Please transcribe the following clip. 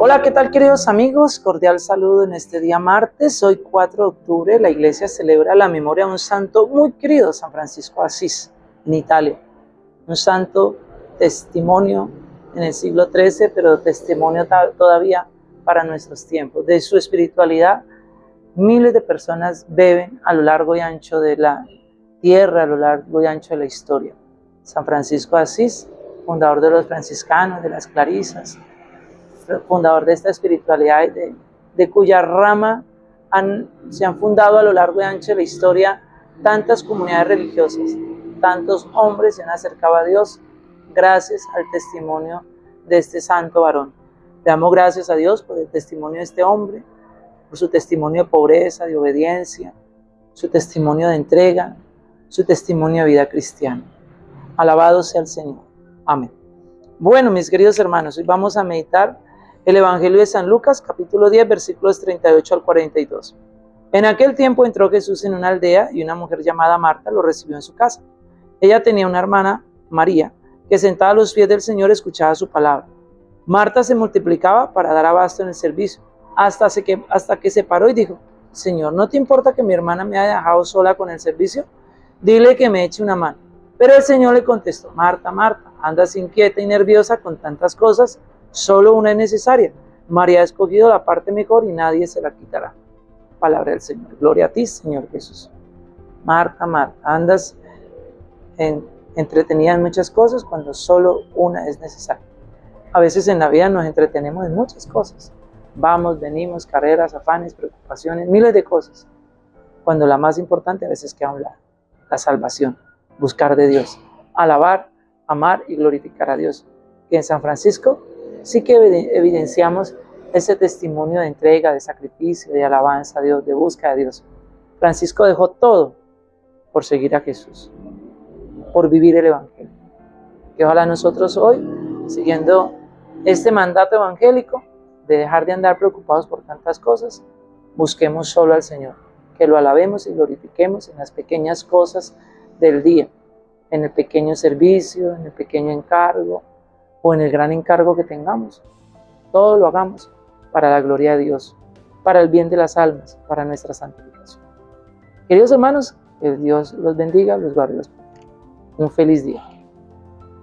Hola, ¿qué tal queridos amigos? Cordial saludo en este día martes, hoy 4 de octubre, la iglesia celebra la memoria de un santo muy querido, San Francisco Asís, en Italia. Un santo testimonio en el siglo XIII, pero testimonio todavía para nuestros tiempos. De su espiritualidad, miles de personas beben a lo largo y ancho de la tierra, a lo largo y ancho de la historia. San Francisco Asís, fundador de los franciscanos, de las clarisas, fundador de esta espiritualidad, de, de cuya rama han, se han fundado a lo largo y ancho de la historia tantas comunidades religiosas, tantos hombres se han acercado a Dios gracias al testimonio de este santo varón. Le damos gracias a Dios por el testimonio de este hombre, por su testimonio de pobreza, de obediencia, su testimonio de entrega, su testimonio de vida cristiana. Alabado sea el Señor. Amén. Bueno, mis queridos hermanos, hoy vamos a meditar el Evangelio de San Lucas, capítulo 10, versículos 38 al 42. En aquel tiempo entró Jesús en una aldea y una mujer llamada Marta lo recibió en su casa. Ella tenía una hermana, María, que sentada a los pies del Señor escuchaba su palabra. Marta se multiplicaba para dar abasto en el servicio, hasta, que, hasta que se paró y dijo, Señor, ¿no te importa que mi hermana me haya dejado sola con el servicio? Dile que me eche una mano. Pero el Señor le contestó, Marta, Marta, andas inquieta y nerviosa con tantas cosas Solo una es necesaria. María ha escogido la parte mejor y nadie se la quitará. Palabra del Señor. Gloria a ti, Señor Jesús. Marta, Marta, andas en, entretenida en muchas cosas cuando solo una es necesaria. A veces en la vida nos entretenemos en muchas cosas. Vamos, venimos, carreras, afanes, preocupaciones, miles de cosas. Cuando la más importante a veces queda a un. La salvación, buscar de Dios, alabar, amar y glorificar a Dios. Que en San Francisco sí que evidenciamos ese testimonio de entrega, de sacrificio, de alabanza a Dios, de búsqueda de Dios. Francisco dejó todo por seguir a Jesús, por vivir el Evangelio. Que ojalá nosotros hoy, siguiendo este mandato evangélico de dejar de andar preocupados por tantas cosas, busquemos solo al Señor, que lo alabemos y glorifiquemos en las pequeñas cosas del día, en el pequeño servicio, en el pequeño encargo, o en el gran encargo que tengamos. Todo lo hagamos para la gloria de Dios, para el bien de las almas, para nuestra santificación. Queridos hermanos, que Dios los bendiga, los guarde. Un feliz día.